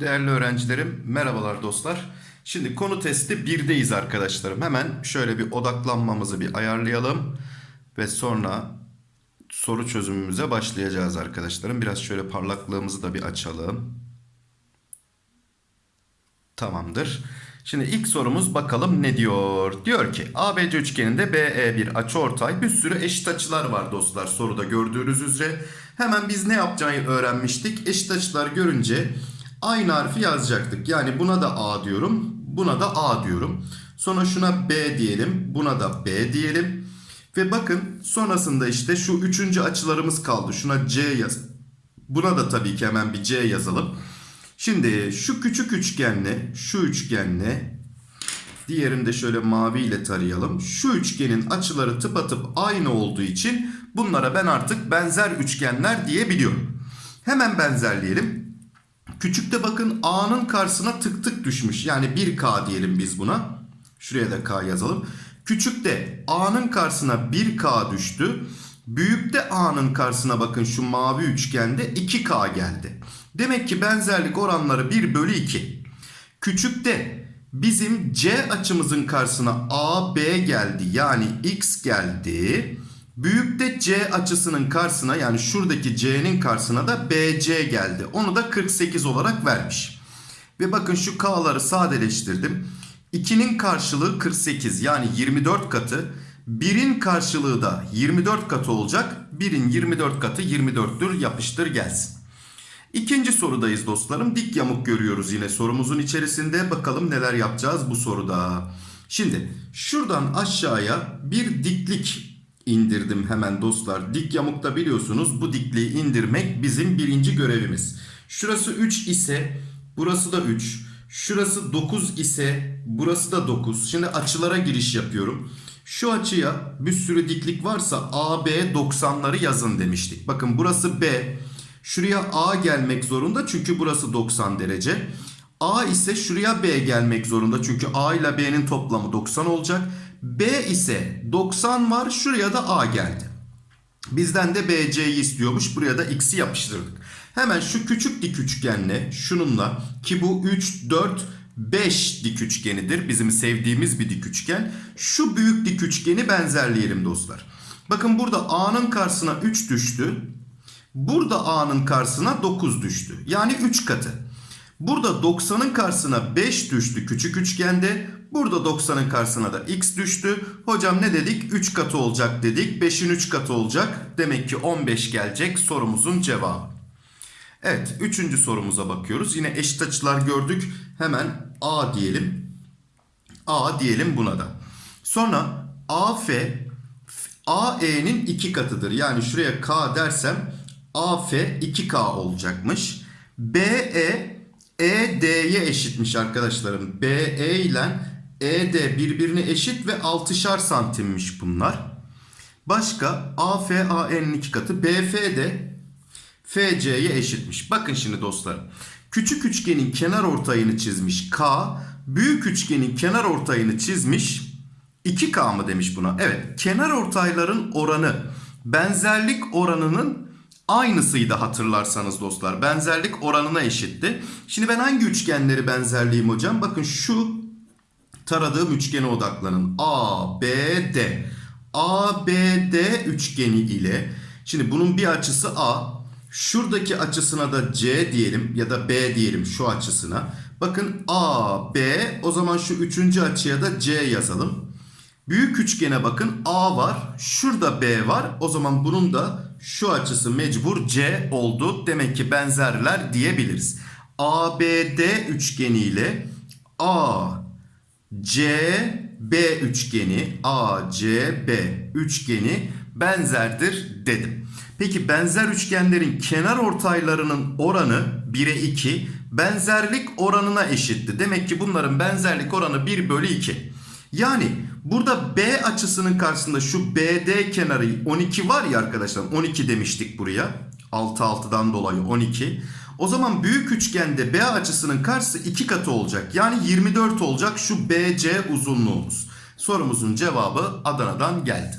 Değerli öğrencilerim, merhabalar dostlar. Şimdi konu testi 1'deyiz arkadaşlarım. Hemen şöyle bir odaklanmamızı bir ayarlayalım. Ve sonra soru çözümümüze başlayacağız arkadaşlarım. Biraz şöyle parlaklığımızı da bir açalım. Tamamdır. Şimdi ilk sorumuz bakalım ne diyor? Diyor ki ABC üçgeninde BE bir açıortay bir sürü eşit açılar var dostlar soruda gördüğünüz üzere. Hemen biz ne yapacağını öğrenmiştik. Eşit açılar görünce aynı harfi yazacaktık. Yani buna da A diyorum. Buna da A diyorum. Sonra şuna B diyelim. Buna da B diyelim. Ve bakın sonrasında işte şu üçüncü açılarımız kaldı. Şuna C yaz. Buna da tabii ki hemen bir C yazalım. Şimdi şu küçük üçgenle şu üçgenle diğerini de şöyle mavi ile tarayalım. Şu üçgenin açıları tıpatıp aynı olduğu için bunlara ben artık benzer üçgenler diyebiliyorum. Hemen benzerleyelim. Küçükte bakın A'nın karşısına tık tık düşmüş. Yani 1K diyelim biz buna. Şuraya da K yazalım. Küçükte A'nın karşısına 1K düştü. Büyükte A'nın karşısına bakın şu mavi üçgende 2K geldi. Demek ki benzerlik oranları 1 bölü 2. Küçükte bizim C açımızın karşısına AB geldi. Yani X geldi. Büyükte C açısının karşısına yani şuradaki C'nin karşısına da BC geldi. Onu da 48 olarak vermiş. Ve bakın şu K'ları sadeleştirdim. 2'nin karşılığı 48 yani 24 katı. 1'in karşılığı da 24 katı olacak. 1'in 24 katı 24'tür yapıştır gelsin. İkinci sorudayız dostlarım. Dik yamuk görüyoruz yine sorumuzun içerisinde. Bakalım neler yapacağız bu soruda. Şimdi şuradan aşağıya bir diklik indirdim hemen dostlar. Dik yamukta biliyorsunuz bu dikliği indirmek bizim birinci görevimiz. Şurası 3 ise burası da 3. Şurası 9 ise burası da 9. Şimdi açılara giriş yapıyorum. Şu açıya bir sürü diklik varsa AB 90'ları yazın demiştik. Bakın burası B. Şuraya A gelmek zorunda çünkü burası 90 derece. A ise şuraya B gelmek zorunda çünkü A ile B'nin toplamı 90 olacak. B ise 90 var şuraya da A geldi. Bizden de BC'yi istiyormuş buraya da X'i yapıştırdık. Hemen şu küçük dik üçgenle şununla ki bu 3, 4, 5 dik üçgenidir. Bizim sevdiğimiz bir dik üçgen. Şu büyük dik üçgeni benzerleyelim dostlar. Bakın burada A'nın karşısına 3 düştü. Burada A'nın karşısına 9 düştü. Yani 3 katı. Burada 90'ın karşısına 5 düştü küçük üçgende. Burada 90'ın karşısına da x düştü. Hocam ne dedik? 3 katı olacak dedik. 5'in 3 katı olacak. Demek ki 15 gelecek sorumuzun cevabı. Evet 3. sorumuza bakıyoruz. Yine eşit açılar gördük. Hemen A diyelim. A diyelim buna da. Sonra AF AE'nin 2 katıdır. Yani şuraya K dersem AF 2K olacakmış. BE ED'ye eşitmiş arkadaşlarım. BE ile ED birbirine eşit ve 6'şar santimmiş bunlar. Başka AF AN'in 2 katı. BF de FC'ye eşitmiş. Bakın şimdi dostlarım. Küçük üçgenin kenar ortayını çizmiş K. Büyük üçgenin kenar ortayını çizmiş 2K mı demiş buna? Evet. Kenar ortayların oranı benzerlik oranının aynısıydı hatırlarsanız dostlar. Benzerlik oranına eşitti. Şimdi ben hangi üçgenleri benzerleyeyim hocam? Bakın şu taradığım üçgene odaklanın. A, B, D. A, B, D üçgeni ile şimdi bunun bir açısı A. Şuradaki açısına da C diyelim ya da B diyelim şu açısına. Bakın A, B o zaman şu üçüncü açıya da C yazalım. Büyük üçgene bakın A var. Şurada B var. O zaman bunun da şu açısı mecbur C oldu. Demek ki benzerler diyebiliriz. ABD üçgeni ile A, C, B üçgeni A, C, B üçgeni benzerdir dedim. Peki benzer üçgenlerin kenar ortaylarının oranı 1'e 2 benzerlik oranına eşitti. Demek ki bunların benzerlik oranı 1 bölü 2. Yani burada B açısının karşısında şu BD kenarı 12 var ya arkadaşlar 12 demiştik buraya. 6 6'dan dolayı 12. O zaman büyük üçgende B açısının karşısı 2 katı olacak. Yani 24 olacak şu BC uzunluğumuz. Sorumuzun cevabı Adana'dan geldi.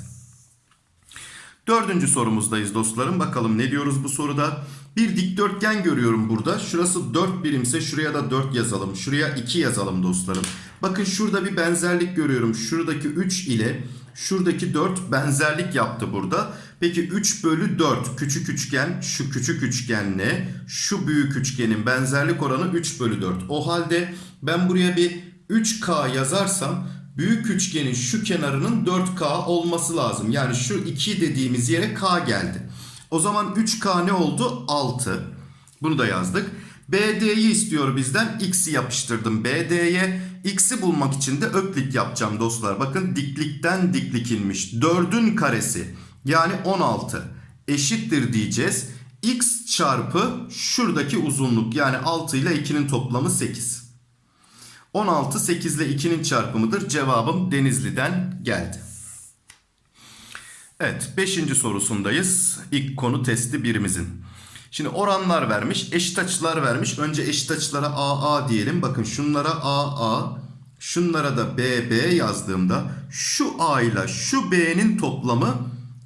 Dördüncü sorumuzdayız dostlarım. Bakalım ne diyoruz bu soruda? Bir dikdörtgen görüyorum burada. Şurası 4 birimse şuraya da 4 yazalım. Şuraya 2 yazalım dostlarım. Bakın şurada bir benzerlik görüyorum. Şuradaki 3 ile şuradaki 4 benzerlik yaptı burada. Peki 3 bölü 4 küçük üçgen şu küçük üçgenle şu büyük üçgenin benzerlik oranı 3 bölü 4. O halde ben buraya bir 3K yazarsam büyük üçgenin şu kenarının 4K olması lazım. Yani şu 2 dediğimiz yere K geldi. O zaman 3K ne oldu? 6. Bunu da yazdık. BD'yi istiyor bizden. X'i yapıştırdım BD'ye. X'i bulmak için de öklit yapacağım dostlar. Bakın diklikten diklik inmiş. 4'ün karesi yani 16 eşittir diyeceğiz. X çarpı şuradaki uzunluk yani 6 ile 2'nin toplamı 8. 16 8 ile 2'nin çarpımıdır. Cevabım Denizli'den geldi. Evet 5. sorusundayız. İlk konu testi birimizin. Şimdi oranlar vermiş, eşit açılar vermiş. Önce eşit açılara AA diyelim. Bakın şunlara AA, şunlara da BB yazdığımda şu A ile şu B'nin toplamı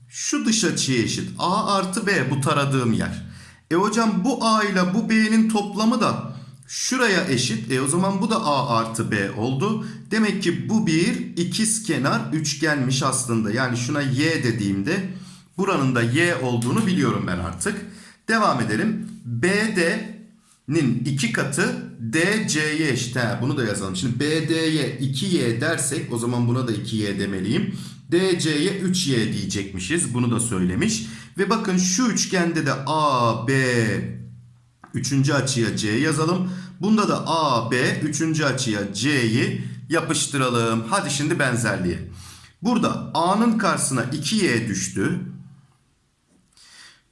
şu dış açıya eşit. A artı B bu taradığım yer. E hocam bu A ile bu B'nin toplamı da şuraya eşit. E o zaman bu da A artı B oldu. Demek ki bu bir ikiz kenar üçgenmiş aslında. Yani şuna Y dediğimde buranın da Y olduğunu biliyorum ben artık. Devam edelim. BD'nin iki katı DC'ye eşit. He, bunu da yazalım. Şimdi BD'ye 2Y dersek o zaman buna da 2Y demeliyim. DC'ye 3Y diyecekmişiz. Bunu da söylemiş. Ve bakın şu üçgende de AB üçüncü açıya C yazalım. Bunda da AB üçüncü açıya C'yi yapıştıralım. Hadi şimdi benzerliğe. Burada A'nın karşısına 2Y düştü.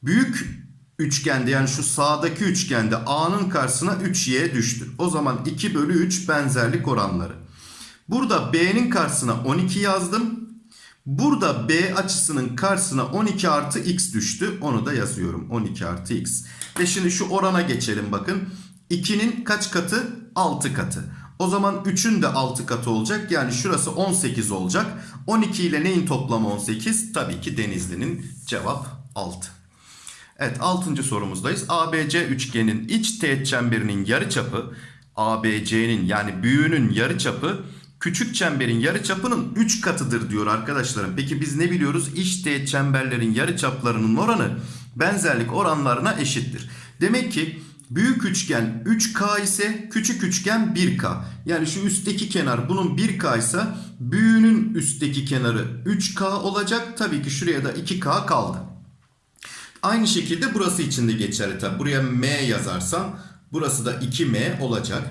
Büyük üçgende yani şu sağdaki üçgende A'nın karşısına 3Y düştü. O zaman 2 bölü 3 benzerlik oranları. Burada B'nin karşısına 12 yazdım. Burada B açısının karşısına 12 artı X düştü. Onu da yazıyorum. 12 artı X. Ve şimdi şu orana geçelim bakın. 2'nin kaç katı? 6 katı. O zaman 3'ün de 6 katı olacak. Yani şurası 18 olacak. 12 ile neyin toplamı 18? Tabii ki Denizli'nin cevap 6. Evet 6. sorumuzdayız. ABC üçgenin iç teğet çemberinin yarıçapı ABC'nin yani büyüğünün yarıçapı küçük çemberin yarıçapının 3 katıdır diyor arkadaşlarım. Peki biz ne biliyoruz? İç teğet çemberlerin yarıçaplarının oranı benzerlik oranlarına eşittir. Demek ki büyük üçgen 3K ise küçük üçgen 1K. Yani şu üstteki kenar bunun 1K ise büyüğünün üstteki kenarı 3K olacak. Tabii ki şuraya da 2K kaldı. Aynı şekilde burası için de geçerli tabi. Buraya M yazarsam burası da 2M olacak.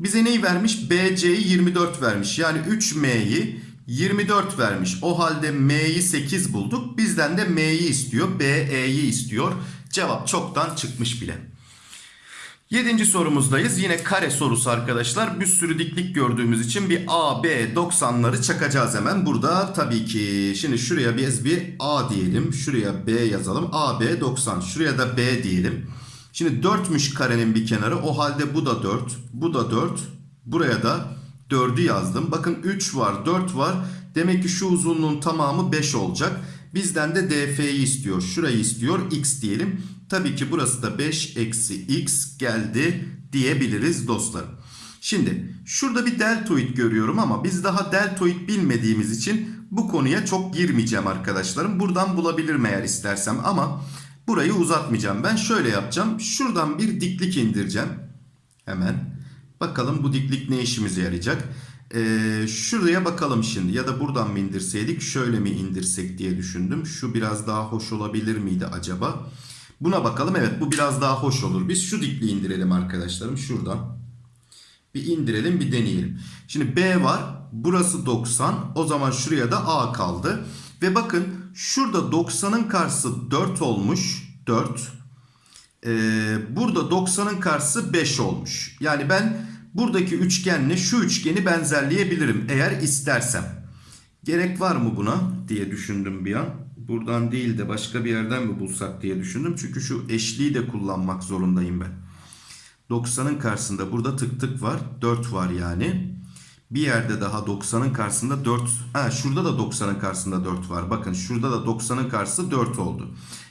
Bize neyi vermiş? BC'yi 24 vermiş. Yani 3M'yi 24 vermiş. O halde M'yi 8 bulduk. Bizden de M'yi istiyor. BE'yi istiyor. Cevap çoktan çıkmış bile. Yedinci sorumuzdayız. Yine kare sorusu arkadaşlar. Bir sürü diklik gördüğümüz için bir A, B 90'ları çakacağız hemen. Burada tabii ki şimdi şuraya biz bir A diyelim. Şuraya B yazalım. A, B 90. Şuraya da B diyelim. Şimdi 4'müş karenin bir kenarı. O halde bu da 4. Bu da 4. Buraya da 4'ü yazdım. Bakın 3 var 4 var. Demek ki şu uzunluğun tamamı 5 olacak. Bizden de DF'yi istiyor. Şurayı istiyor. X diyelim. Tabii ki burası da 5 eksi x geldi diyebiliriz dostlarım. Şimdi şurada bir deltoid görüyorum ama biz daha deltoid bilmediğimiz için bu konuya çok girmeyeceğim arkadaşlarım. Buradan bulabilirim eğer istersem ama burayı uzatmayacağım. Ben şöyle yapacağım. Şuradan bir diklik indireceğim. Hemen. Bakalım bu diklik ne işimize yarayacak. Ee, şuraya bakalım şimdi ya da buradan mı indirseydik şöyle mi indirsek diye düşündüm. Şu biraz daha hoş olabilir miydi acaba? Buna bakalım. Evet bu biraz daha hoş olur. Biz şu dikliği indirelim arkadaşlarım. Şuradan. Bir indirelim bir deneyelim. Şimdi B var. Burası 90. O zaman şuraya da A kaldı. Ve bakın şurada 90'ın karşısı 4 olmuş. 4. Ee, burada 90'ın karşısı 5 olmuş. Yani ben buradaki üçgenle şu üçgeni benzerleyebilirim eğer istersem. Gerek var mı buna diye düşündüm bir an buradan değil de başka bir yerden mi bulsak diye düşündüm. Çünkü şu eşliği de kullanmak zorundayım ben. 90'ın karşısında burada tık tık var. 4 var yani. Bir yerde daha 90'ın karşısında 4. Ha şurada da 90'ın karşısında 4 var. Bakın şurada da 90'ın karşısı 4 oldu.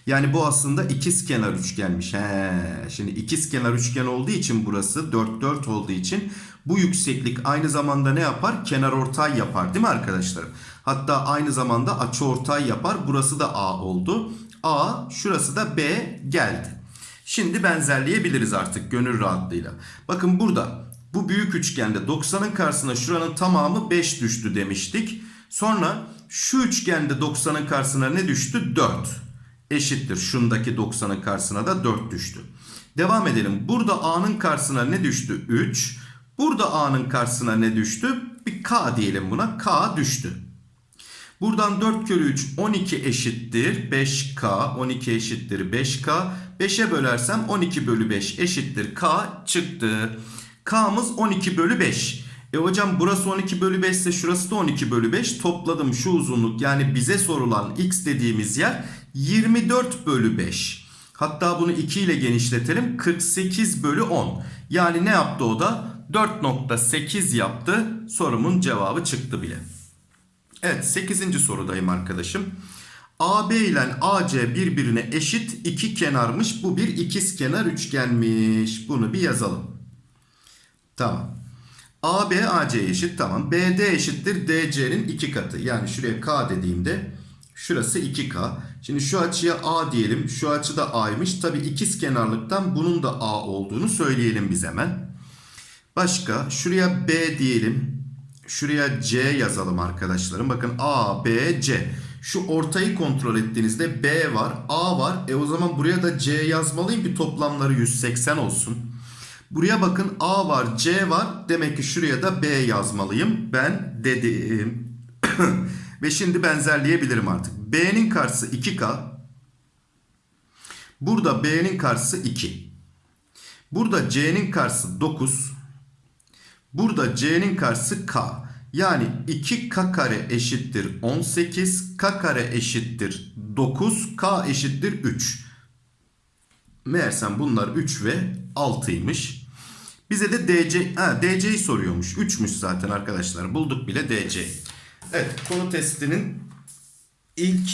Yani bu aslında ikiz kenar üçgenmiş. He, şimdi ikiz kenar üçgen olduğu için burası 4 4 olduğu için bu yükseklik aynı zamanda ne yapar? Kenar ortay yapar değil mi arkadaşlarım? Hatta aynı zamanda açı ortay yapar. Burası da A oldu. A şurası da B geldi. Şimdi benzerleyebiliriz artık gönül rahatlığıyla. Bakın burada bu büyük üçgende 90'ın karşısına şuranın tamamı 5 düştü demiştik. Sonra şu üçgende 90'ın karşısına ne düştü? 4 eşittir. Şundaki 90'ın karşısına da 4 düştü. Devam edelim. Burada A'nın karşısına ne düştü? 3. Burada A'nın karşısına ne düştü? Bir K diyelim buna. K düştü. Buradan 4 kere 3 12 eşittir 5K. 12 eşittir 5K. 5'e bölersem 12 bölü 5 eşittir K çıktı. K'mız 12 bölü 5. E hocam burası 12 bölü 5 ise şurası da 12 bölü 5. Topladım şu uzunluk yani bize sorulan x dediğimiz yer 24 bölü 5. Hatta bunu 2 ile genişletelim. 48 bölü 10. Yani ne yaptı o da? 4.8 yaptı. Sorumun cevabı çıktı bile. Evet 8. sorudayım arkadaşım. AB ile AC birbirine eşit iki kenarmış. Bu bir ikiz kenar üçgenmiş. Bunu bir yazalım. Tamam. AB AC eşit tamam. BD eşittir DC'nin iki katı. Yani şuraya K dediğimde şurası 2K. Şimdi şu açıya A diyelim. Şu açı da A'ymış. Tabi ikiz kenarlıktan bunun da A olduğunu söyleyelim biz hemen. Başka şuraya B diyelim. Şuraya C yazalım arkadaşlarım. Bakın A, B, C. Şu ortayı kontrol ettiğinizde B var, A var. E o zaman buraya da C yazmalıyım ki toplamları 180 olsun. Buraya bakın A var, C var. Demek ki şuraya da B yazmalıyım. Ben dedim. Ve şimdi benzerleyebilirim artık. B'nin karşısı 2K. Burada B'nin karşısı 2. Burada C'nin karşısı 9. Burada C'nin karşısı K. Yani 2K kare eşittir 18. K kare eşittir 9. K eşittir 3. Meğersem bunlar 3 ve 6'ymış. Bize de DC, ha, DC'yi soruyormuş. 3'müş zaten arkadaşlar. Bulduk bile DC. Evet konu testinin ilk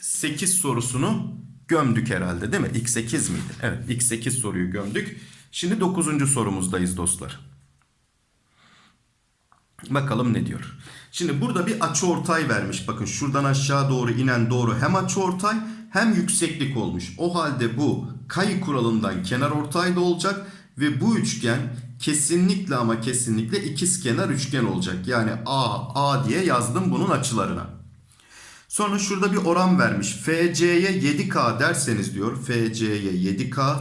8 sorusunu gömdük herhalde değil mi? İlk 8 miydi? Evet ilk 8 soruyu gömdük. Şimdi 9. sorumuzdayız dostlar. Bakalım ne diyor. Şimdi burada bir açı ortay vermiş. Bakın şuradan aşağı doğru inen doğru hem açı ortay hem yükseklik olmuş. O halde bu kayı kuralından kenar ortay da olacak ve bu üçgen kesinlikle ama kesinlikle ikizkenar üçgen olacak. Yani A, A diye yazdım bunun açılarına. Sonra şurada bir oran vermiş. FC'ye 7K derseniz diyor. FC'ye 7K.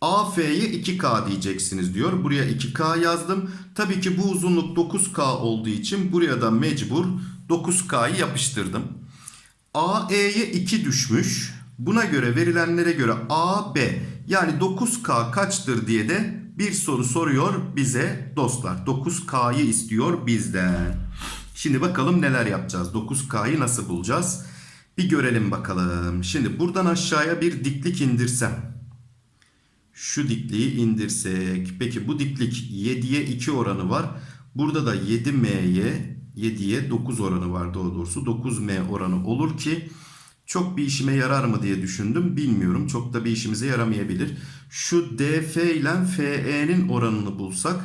AF'ye 2K diyeceksiniz diyor. Buraya 2K yazdım. Tabii ki bu uzunluk 9K olduğu için buraya da mecbur 9K'yı yapıştırdım. AE'ye 2 düşmüş. Buna göre verilenlere göre AB yani 9K kaçtır diye de bir soru soruyor bize dostlar. 9K'yı istiyor bizden. Şimdi bakalım neler yapacağız. 9K'yı nasıl bulacağız? Bir görelim bakalım. Şimdi buradan aşağıya bir diklik indirsem. Şu dikliği indirsek. Peki bu diklik 7'ye 2 oranı var. Burada da 7M'ye 7'ye 9 oranı var doğrusu. 9M oranı olur ki çok bir işime yarar mı diye düşündüm. Bilmiyorum. Çok da bir işimize yaramayabilir. Şu DF ile FE'nin oranını bulsak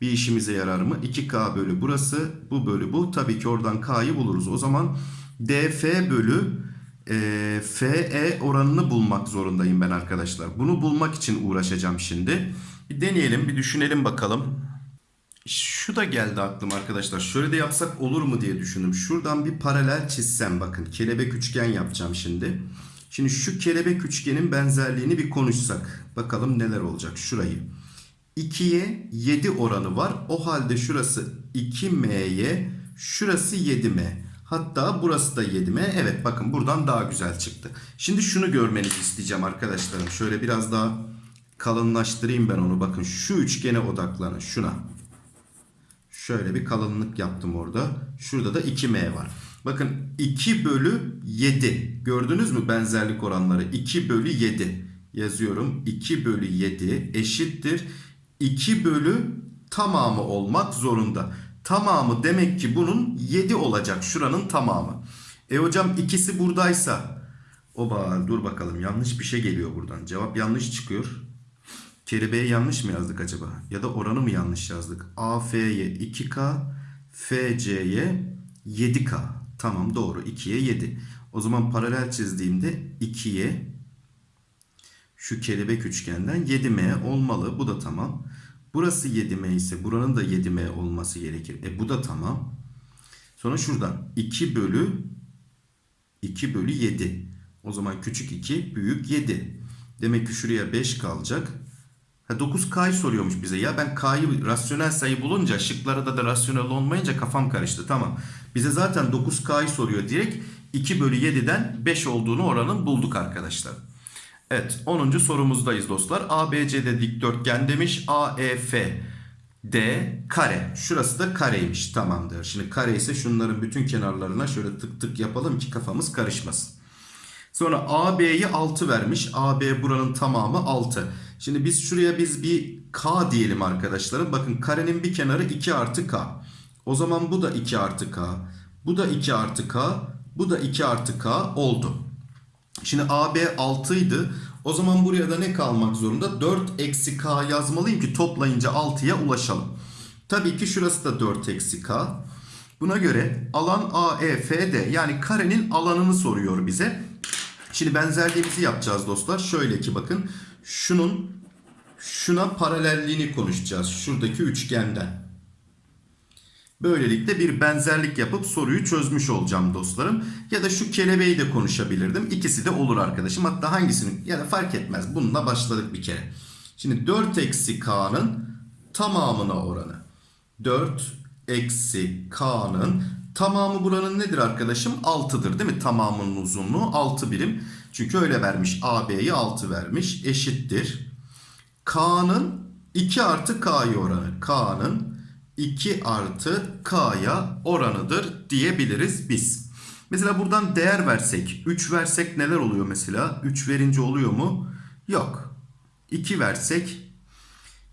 bir işimize yarar mı? 2K bölü burası. Bu bölü bu. Tabii ki oradan K'yı buluruz. O zaman DF bölü e, FE oranını bulmak zorundayım ben arkadaşlar. Bunu bulmak için uğraşacağım şimdi. Bir deneyelim, bir düşünelim bakalım. Şu da geldi aklıma arkadaşlar. Şöyle de yapsak olur mu diye düşündüm. Şuradan bir paralel çizsem bakın. Kelebek üçgen yapacağım şimdi. Şimdi şu kelebek üçgenin benzerliğini bir konuşsak. Bakalım neler olacak. Şurayı. 2'ye 7 oranı var. O halde şurası 2M'ye, şurası 7M. Hatta burası da 7M. Evet bakın buradan daha güzel çıktı. Şimdi şunu görmenizi isteyeceğim arkadaşlarım. Şöyle biraz daha kalınlaştırayım ben onu. Bakın şu üçgene odaklanın. Şuna. Şöyle bir kalınlık yaptım orada. Şurada da 2M var. Bakın 2 bölü 7. Gördünüz mü benzerlik oranları? 2 bölü 7 yazıyorum. 2 bölü 7 eşittir. 2 bölü tamamı olmak zorunda. Tamamı demek ki bunun 7 olacak. Şuranın tamamı. E hocam ikisi buradaysa. Oba dur bakalım yanlış bir şey geliyor buradan. Cevap yanlış çıkıyor. Kelimeyi yanlış mı yazdık acaba? Ya da oranı mı yanlış yazdık? AF'ye 2K, FC'ye 7K. Tamam doğru 2'ye 7. O zaman paralel çizdiğimde 2'ye şu kelebek üçgenden 7M olmalı. Bu da tamam. Burası 7M ise buranın da 7M olması gerekir. E bu da tamam. Sonra şuradan 2 bölü 2 bölü 7. O zaman küçük 2 büyük 7. Demek ki şuraya 5 kalacak. Ha 9K'yı soruyormuş bize. Ya ben K'yı rasyonel sayı bulunca şıklarda da rasyonel olmayınca kafam karıştı. Tamam. Bize zaten 9K'yı soruyor. Direkt 2 bölü 7'den 5 olduğunu oranın bulduk arkadaşlar. Evet 10. sorumuzdayız dostlar. ABC'de dikdörtgen demiş. AEF D kare. Şurası da kareymiş. Tamamdır. Şimdi kare ise şunların bütün kenarlarına şöyle tık tık yapalım ki kafamız karışmasın. Sonra AB'yi 6 vermiş. AB buranın tamamı 6. Şimdi biz şuraya biz bir K diyelim arkadaşlarım. Bakın karenin bir kenarı 2 artı K. O zaman bu da 2 artı K. Bu da 2 artı K. Bu da 2 artı K oldu. Şimdi AB 6 idi. O zaman buraya da ne kalmak zorunda? 4 eksi K yazmalıyım ki toplayınca 6'ya ulaşalım. Tabii ki şurası da 4 eksi K. Buna göre alan AEFD yani karenin alanını soruyor bize. Şimdi benzerliğimizi yapacağız dostlar. Şöyle ki bakın şunun şuna paralelliğini konuşacağız. Şuradaki üçgenden. Böylelikle bir benzerlik yapıp soruyu çözmüş olacağım dostlarım. Ya da şu kelebeği de konuşabilirdim. İkisi de olur arkadaşım. Hatta hangisini ya da fark etmez. Bununla başladık bir kere. Şimdi 4 eksi k'nın tamamına oranı. 4 eksi k'nın tamamı buranın nedir arkadaşım? 6'dır değil mi? Tamamının uzunluğu 6 birim. Çünkü öyle vermiş. AB'yi 6 vermiş. Eşittir. K'nın 2 artı K'yı oranı. K'nın 2 artı K'ya oranıdır diyebiliriz biz. Mesela buradan değer versek, 3 versek neler oluyor mesela? 3 verince oluyor mu? Yok. 2 versek,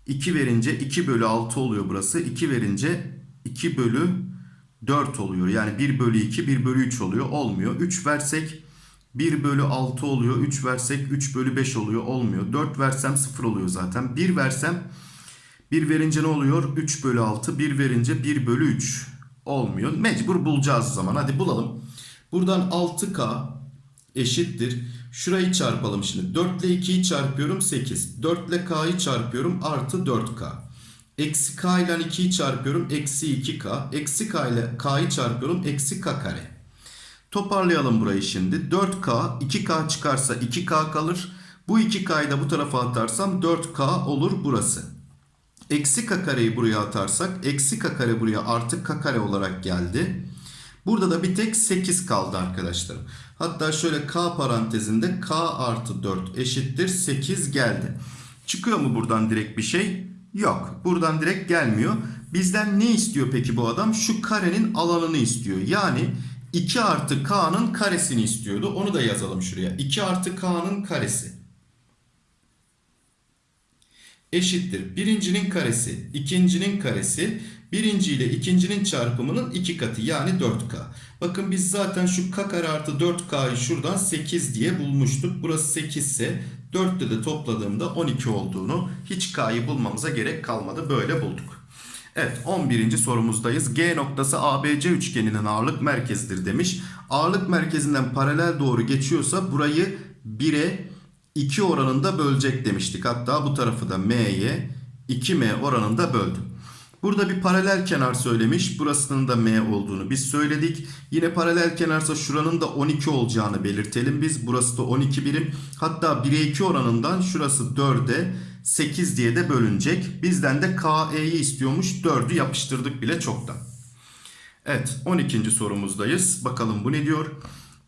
2 verince 2 bölü 6 oluyor burası. 2 verince 2 bölü 4 oluyor. Yani 1 bölü 2, 1 bölü 3 oluyor. Olmuyor. 3 versek 1 bölü 6 oluyor. 3 versek 3 bölü 5 oluyor. Olmuyor. 4 versem 0 oluyor zaten. 1 versem 1 verince ne oluyor? 3 bölü 6. 1 verince 1 bölü 3 olmuyor. Mecbur bulacağız o zaman. Hadi bulalım. Buradan 6K eşittir. Şurayı çarpalım şimdi. 4 ile 2'yi çarpıyorum 8. 4 ile K'yı çarpıyorum artı 4K. Eksi K ile 2'yi çarpıyorum eksi 2K. Eksi K ile K'yı çarpıyorum eksi K kare. Toparlayalım burayı şimdi. 4K 2K çıkarsa 2K kalır. Bu 2K'yı da bu tarafa atarsam 4K olur burası. Eksi k kareyi buraya atarsak eksi k kare buraya artı k kare olarak geldi. Burada da bir tek 8 kaldı arkadaşlar. Hatta şöyle k parantezinde k artı 4 eşittir 8 geldi. Çıkıyor mu buradan direkt bir şey? Yok. Buradan direkt gelmiyor. Bizden ne istiyor peki bu adam? Şu karenin alanını istiyor. Yani 2 artı k'nın karesini istiyordu. Onu da yazalım şuraya. 2 artı k'nın karesi eşittir. Birincinin karesi, ikincinin karesi, birinci ile ikincinin çarpımının iki katı yani 4K. Bakın biz zaten şu K kare artı 4K'yı şuradan 8 diye bulmuştuk. Burası 8 ise 4'te de topladığımda 12 olduğunu hiç K'yı bulmamıza gerek kalmadı. Böyle bulduk. Evet 11. sorumuzdayız. G noktası ABC üçgeninin ağırlık merkezidir demiş. Ağırlık merkezinden paralel doğru geçiyorsa burayı 1'e 2 oranında bölecek demiştik. Hatta bu tarafı da m'ye 2m oranında böldüm. Burada bir paralel kenar söylemiş. Burasının da m olduğunu biz söyledik. Yine paralel kenarsa şuranın da 12 olacağını belirtelim biz. Burası da 12 birim. Hatta 1'e 2 oranından şurası 4'e 8 diye de bölünecek. Bizden de KE'yi istiyormuş. 4'ü yapıştırdık bile çoktan. Evet 12. sorumuzdayız. Bakalım bu ne diyor?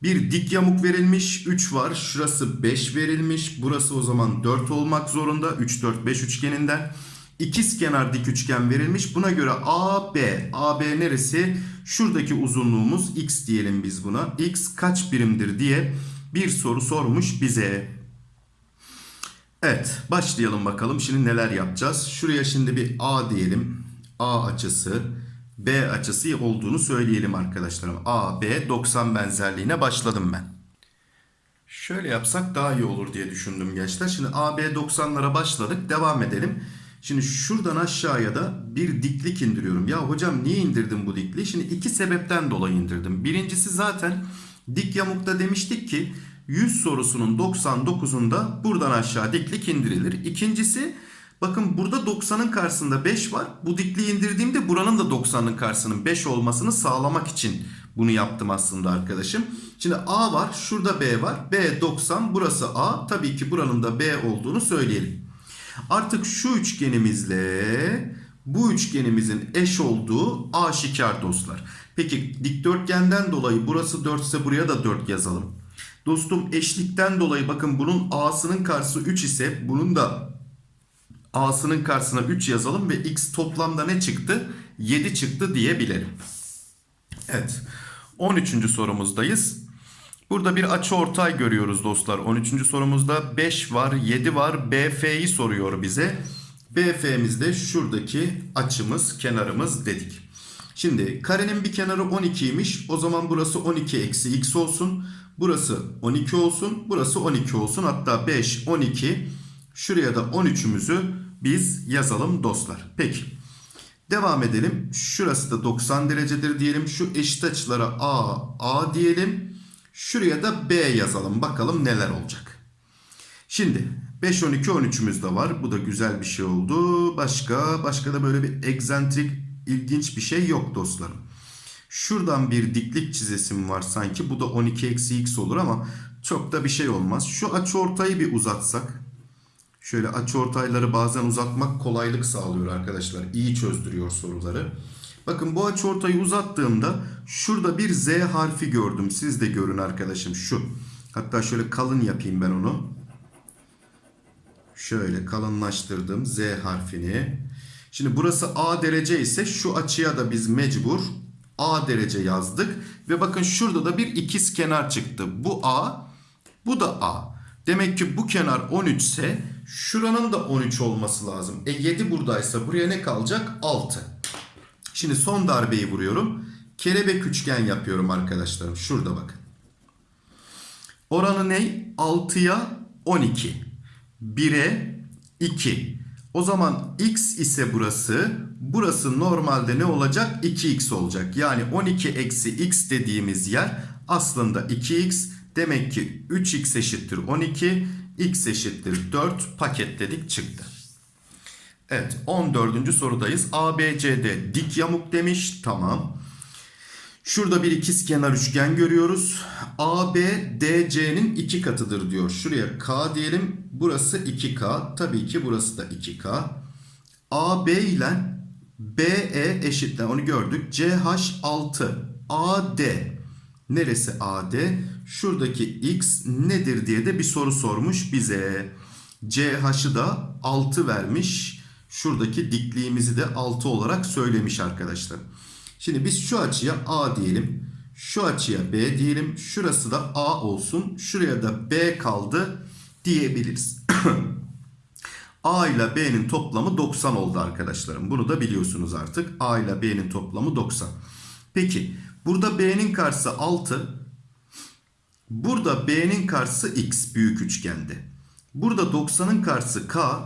Bir dik yamuk verilmiş. 3 var. Şurası 5 verilmiş. Burası o zaman 4 olmak zorunda. 3, 4, 5 üçgeninden. İkiz kenar dik üçgen verilmiş. Buna göre AB. AB neresi? Şuradaki uzunluğumuz x diyelim biz buna. X kaç birimdir diye bir soru sormuş bize. Evet başlayalım bakalım. Şimdi neler yapacağız? Şuraya şimdi bir A diyelim. A açısı B açısı olduğunu söyleyelim arkadaşlarım. A, B 90 benzerliğine başladım ben. Şöyle yapsak daha iyi olur diye düşündüm gençler. Şimdi AB 90'lara başladık. Devam edelim. Şimdi şuradan aşağıya da bir diklik indiriyorum. Ya hocam niye indirdim bu dikliği? Şimdi iki sebepten dolayı indirdim. Birincisi zaten dik yamukta demiştik ki 100 sorusunun 99'unda buradan aşağı diklik indirilir. İkincisi bakın burada 90'ın karşısında 5 var. Bu dikliği indirdiğimde buranın da 90'ın karşısının 5 olmasını sağlamak için bunu yaptım aslında arkadaşım. Şimdi A var, şurada B var. B 90, burası A. Tabii ki buranın da B olduğunu söyleyelim. Artık şu üçgenimizle bu üçgenimizin eş olduğu aşikar dostlar. Peki dikdörtgenden dolayı burası 4 ise buraya da 4 yazalım. Dostum eşlikten dolayı bakın bunun A'sının karşısı 3 ise bunun da A'sının karşısına 3 yazalım ve X toplamda ne çıktı? 7 çıktı diyebilirim. Evet. 13. sorumuzdayız. Burada bir açı ortay görüyoruz dostlar. 13. sorumuzda 5 var, 7 var. BF'yi soruyor bize. BF'miz de şuradaki açımız, kenarımız dedik. Şimdi karenin bir kenarı 12'ymiş. O zaman burası 12 eksi x olsun. Burası 12 olsun. Burası 12 olsun. Hatta 5, 12. Şuraya da 13'ümüzü biz yazalım dostlar. Peki. Devam edelim. Şurası da 90 derecedir diyelim. Şu eşit açılara A, A diyelim. Şuraya da B yazalım. Bakalım neler olacak. Şimdi 5, 12, 13'ümüz de var. Bu da güzel bir şey oldu. Başka, başka da böyle bir egzantrik, ilginç bir şey yok dostlarım. Şuradan bir diklik çizesim var sanki. Bu da 12 eksi x olur ama çok da bir şey olmaz. Şu açıortayı bir uzatsak. Şöyle açıortayları bazen uzatmak kolaylık sağlıyor arkadaşlar. İyi çözdürüyor soruları. Bakın bu açıortayı uzattığımda şurada bir Z harfi gördüm. Siz de görün arkadaşım şu. Hatta şöyle kalın yapayım ben onu. Şöyle kalınlaştırdım Z harfini. Şimdi burası A derece ise şu açıya da biz mecbur A derece yazdık. Ve bakın şurada da bir ikiz kenar çıktı. Bu A, bu da A. Demek ki bu kenar 13 ise şuranın da 13 olması lazım. E 7 buradaysa buraya ne kalacak? 6. Şimdi son darbeyi vuruyorum. Kelebek üçgen yapıyorum arkadaşlarım. Şurada bakın. Oranı ne? 6'ya 12. 1'e 2. O zaman x ise burası. Burası normalde ne olacak? 2x olacak. Yani 12 eksi x dediğimiz yer aslında 2x. Demek ki 3x eşittir 12. x eşittir 4 paketledik çıktı. Evet 14. sorudayız. ABCD dik yamuk demiş. Tamam. Şurada bir ikizkenar üçgen görüyoruz. AB DC'nin iki katıdır diyor. Şuraya K diyelim. Burası 2K. Tabii ki burası da 2K. AB ile BE eşitler. Onu gördük. CH6 AD. Neresi AD? Şuradaki X nedir diye de bir soru sormuş bize. CH'ı da 6 vermiş. Şuradaki dikliğimizi de 6 olarak söylemiş arkadaşlar. Şimdi biz şu açıya A diyelim. Şu açıya B diyelim. Şurası da A olsun. Şuraya da B kaldı diyebiliriz. A ile B'nin toplamı 90 oldu arkadaşlarım. Bunu da biliyorsunuz artık. A ile B'nin toplamı 90. Peki burada B'nin karşısı 6. Burada B'nin karşısı X büyük üçgende. Burada 90'ın karşısı K.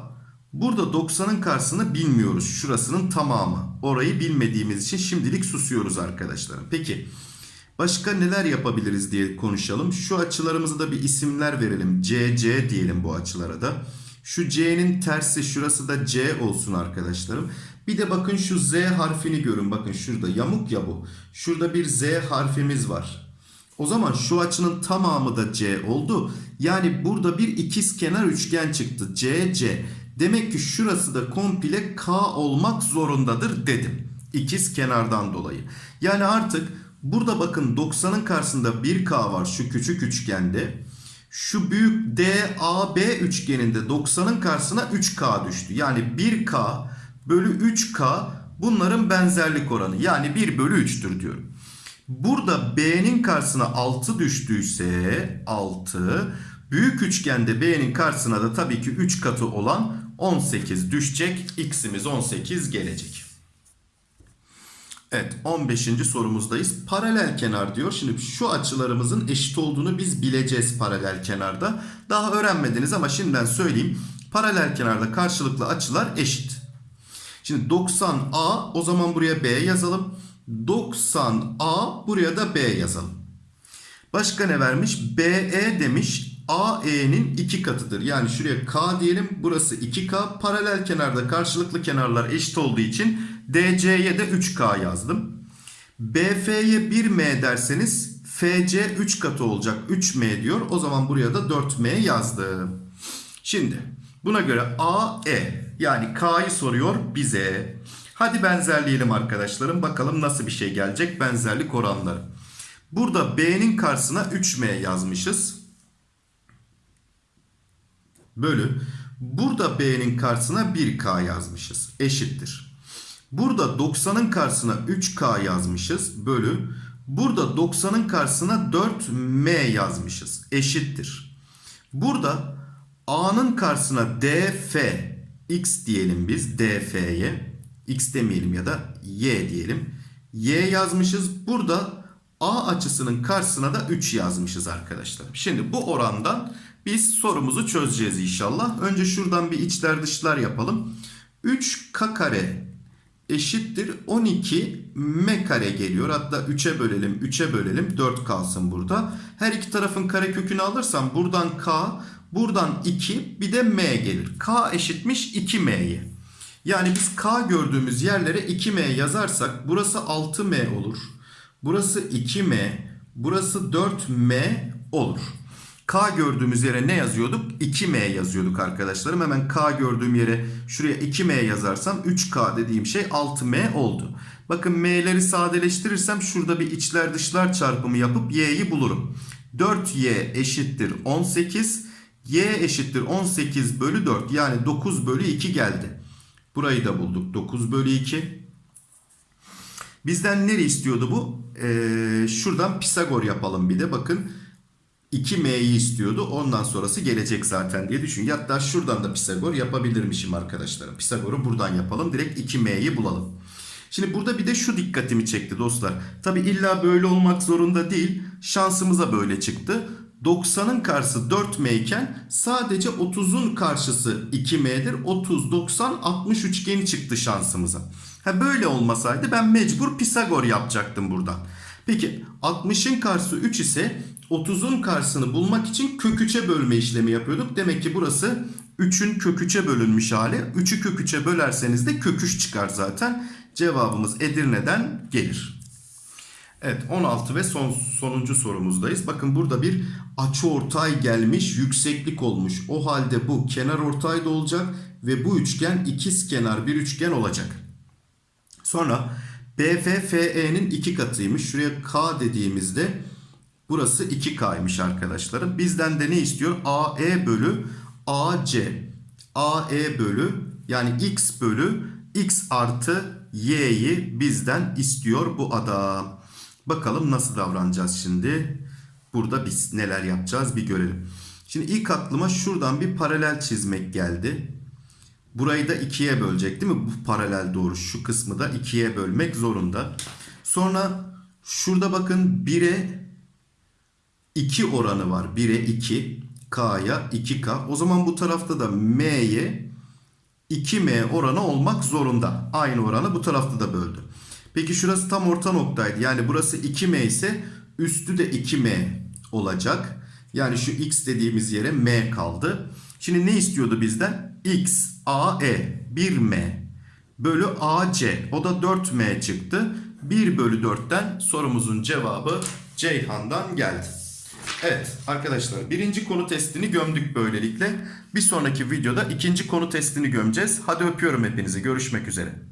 Burada 90'ın karşısını bilmiyoruz. Şurasının tamamı. Orayı bilmediğimiz için şimdilik susuyoruz arkadaşlarım. Peki başka neler yapabiliriz diye konuşalım. Şu açılarımıza da bir isimler verelim. CC diyelim bu açılara da. Şu C'nin tersi şurası da C olsun arkadaşlarım. Bir de bakın şu Z harfini görün. Bakın şurada yamuk ya bu. Şurada bir Z harfimiz var. O zaman şu açının tamamı da C oldu. Yani burada bir ikiz kenar üçgen çıktı. CC. Demek ki şurası da komple K olmak zorundadır dedim. İkiz kenardan dolayı. Yani artık burada bakın 90'ın karşısında 1K var şu küçük üçgende. Şu büyük DAB üçgeninde 90'ın karşısına 3K düştü. Yani 1K bölü 3K bunların benzerlik oranı. Yani 1 bölü 3'tür diyorum. Burada B'nin karşısına 6 düştüyse 6. Büyük üçgende B'nin karşısına da tabii ki 3 katı olan 18 düşecek. X'imiz 18 gelecek. Evet 15. sorumuzdayız. Paralel kenar diyor. Şimdi şu açılarımızın eşit olduğunu biz bileceğiz paralel kenarda. Daha öğrenmediniz ama şimdiden söyleyeyim. Paralel kenarda karşılıklı açılar eşit. Şimdi 90A o zaman buraya B yazalım. 90A buraya da B yazalım. Başka ne vermiş? BE demiş. AE'nin iki katıdır. Yani şuraya K diyelim. Burası 2K. Paralel kenarda karşılıklı kenarlar eşit olduğu için DC'ye de 3K yazdım. BF'ye 1M derseniz FC 3 katı olacak. 3M diyor. O zaman buraya da 4M yazdım. Şimdi buna göre AE yani K'yı soruyor bize. Hadi benzerleyelim arkadaşlarım. Bakalım nasıl bir şey gelecek benzerlik oranları. Burada B'nin karşısına 3M yazmışız. Bölü. Burada B'nin karşısına 1K yazmışız. Eşittir. Burada 90'ın karşısına 3K yazmışız. Bölü. Burada 90'ın karşısına 4M yazmışız. Eşittir. Burada A'nın karşısına DF X diyelim biz DF'ye. X demeyelim ya da Y diyelim. Y yazmışız. Burada A açısının karşısına da 3 yazmışız arkadaşlar. Şimdi bu orandan biz sorumuzu çözeceğiz inşallah. Önce şuradan bir içler dışlar yapalım. 3K kare eşittir 12 M kare geliyor. Hatta 3'e bölelim 3'e bölelim 4 kalsın burada. Her iki tarafın kare kökünü alırsam buradan K buradan 2 bir de M gelir. K eşitmiş 2M'ye. Yani biz K gördüğümüz yerlere 2M yazarsak burası 6M olur. Burası 2M. Burası 4M olur. K gördüğümüz yere ne yazıyorduk? 2M yazıyorduk arkadaşlarım. Hemen K gördüğüm yere şuraya 2M yazarsam 3K dediğim şey 6M oldu. Bakın M'leri sadeleştirirsem şurada bir içler dışlar çarpımı yapıp Y'yi bulurum. 4Y eşittir 18. Y eşittir 18 bölü 4 yani 9 bölü 2 geldi. Burayı da bulduk 9 bölü 2. Bizden nere istiyordu bu? Ee, şuradan Pisagor yapalım bir de bakın. 2m'yi istiyordu. Ondan sonrası gelecek zaten diye düşün. Hatta şuradan da Pisagor yapabilirmişim arkadaşlarım. Pisagor'u buradan yapalım. Direkt 2m'yi bulalım. Şimdi burada bir de şu dikkatimi çekti dostlar. Tabi illa böyle olmak zorunda değil. Şansımıza böyle çıktı. 90'ın karşısı 4m iken sadece 30'un karşısı 2m'dir. 30, 90, 60 üçgeni çıktı şansımıza. Ha böyle olmasaydı ben mecbur Pisagor yapacaktım buradan. Peki 60'ın karşısı 3 ise 30'un karşısını bulmak için kök 3'e bölme işlemi yapıyorduk. Demek ki burası 3'ün kök 3'e bölünmüş hali. 3'ü kök 3'e bölerseniz de kök 3 çıkar zaten. Cevabımız Edirne'den gelir. Evet 16 ve son sonuncu sorumuzdayız. Bakın burada bir açıortay gelmiş yükseklik olmuş. O halde bu kenar ortay da olacak ve bu üçgen ikiz kenar bir üçgen olacak. Sonra BF FE'nin iki katıymış. Şuraya K dediğimizde burası 2K'ymış arkadaşlarım. Bizden de ne istiyor? AE bölü AC. AE bölü yani X bölü X artı Y'yi bizden istiyor bu adam. Bakalım nasıl davranacağız şimdi. Burada biz neler yapacağız bir görelim. Şimdi ilk aklıma şuradan bir paralel çizmek geldi. Burayı da ikiye bölecek değil mi? Bu paralel doğru. Şu kısmı da ikiye bölmek zorunda. Sonra şurada bakın 1'e 2 oranı var. 1'e 2. K'ya 2K. O zaman bu tarafta da M'ye 2M oranı olmak zorunda. Aynı oranı bu tarafta da böldü. Peki şurası tam orta noktaydı. Yani burası 2M ise üstü de 2M olacak. Yani şu X dediğimiz yere M kaldı. Şimdi ne istiyordu bizden? X, A, E, 1M bölü AC. O da 4M çıktı. 1 bölü 4'ten sorumuzun cevabı Ceyhan'dan geldi. Evet arkadaşlar birinci konu testini gömdük böylelikle. Bir sonraki videoda ikinci konu testini gömeceğiz. Hadi öpüyorum hepinizi. Görüşmek üzere.